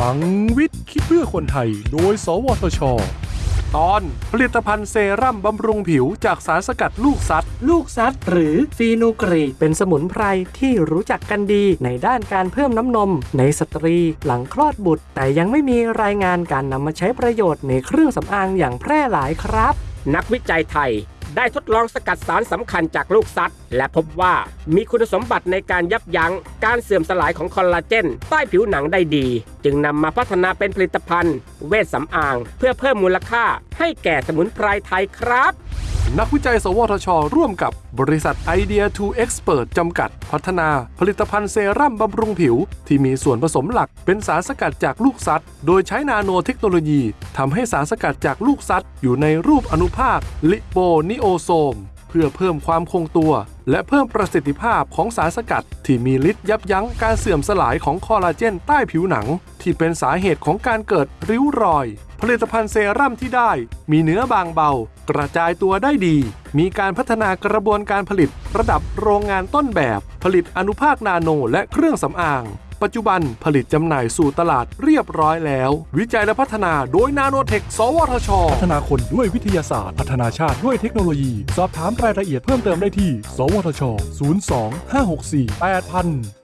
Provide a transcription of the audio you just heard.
ลังวิทย์คิดเพื่อคนไทย โดย สวทช ตอนผลิตภัณฑ์เซรั่มบำรุงผิวจากสารสกัดลูกซัดลูกซัดหรือฟีนูกรีกเป็นสมุนไพรที่รู้จักกันดีในด้านการเพิ่มน้ำนม ในสตรีหลังคลอดบุตร แต่ยังไม่มีรายงานการนำมาใช้ประโยชน์ในเครื่องสำอางอย่างแพร่หลายครับ นักวิจัยไทย ได้ทดลองสกัดสารสำคัญจากลูกซัดและพบว่ามีคุณสมบัติในการยับยั้งการเสื่อมสลายของคอลลาเจน ใต้ผิวหนังได้ดี จึงนำมาพัฒนาเป็นผลิตภัณฑ์ เวชสำอาง เพื่อเพิ่มมูลค่าให้แก่สมุนไพรไทยครับ นักวิจัย สวทช ร่วมกับบริษัทไอเดีย 2 Expert จำกัด พัฒนาผลิตภัณฑ์เซรั่มบำรุงผิว ที่มีส่วนผสมหลักเป็นสารสกัดจากลูกซัดโดยใช้นาโนเทคโนโลยีทำให้สารสกัดจากลูกซัดอยู่ในรูปอนุภาค liponiosome เพื่อเพิ่มความคงตัว และเพิ่มประสิทธิภาพของสารสกัด ที่มีฤทธิ์ยับยั้งการเสื่อมสลายของคอลลาเจนใต้ผิวหนัง ที่เป็นสาเหตุของการเกิดริ้วรอย ผลิตภัณฑ์เซรั่มที่ได้ มีเนื้อบางเบา กระจายตัวได้ดี มีการพัฒนากระบวนการผลิตระดับโรงงานต้นแบบ ผลิตอนุภาคนาโนและเครื่องสำอาง ปัจจุบันผลิตจำหน่ายสู่ตลาดเรียบร้อยแล้ว วิจัยและพัฒนาโดยนาโนเทค สวทช พัฒนาคนด้วยวิทยาศาสตร์ พัฒนาชาติด้วยเทคโนโลยี สอบถามรายละเอียดเพิ่มเติมได้ที่ สวทช 02 564 8000